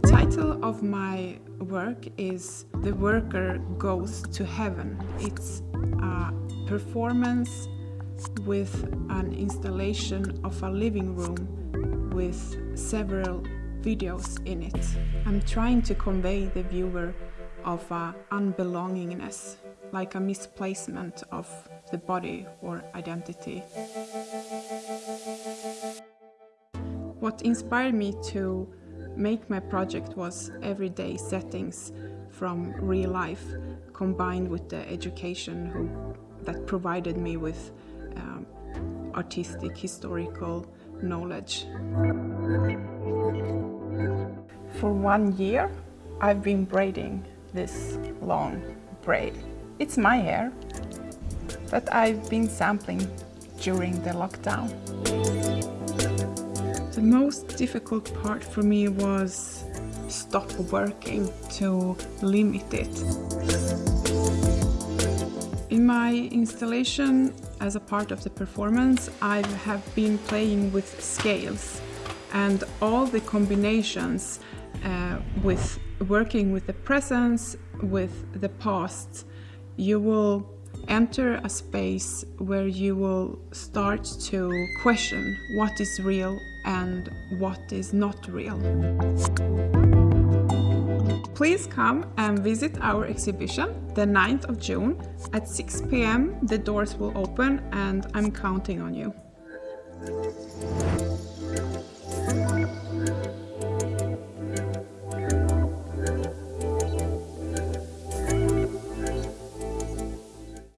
title of my work is The Worker Goes to Heaven. It's a performance with an installation of a living room with several videos in it. I'm trying to convey the viewer of a unbelongingness, like a misplacement of the body or identity. What inspired me to make my project was everyday settings from real life combined with the education who, that provided me with um, artistic historical knowledge. For one year I've been braiding this long braid. It's my hair that I've been sampling during the lockdown. The most difficult part for me was stop working to limit it. In my installation as a part of the performance I have been playing with scales and all the combinations uh, with working with the presence, with the past, you will enter a space where you will start to question what is real and what is not real. Please come and visit our exhibition the 9th of June at 6 pm. The doors will open and I'm counting on you.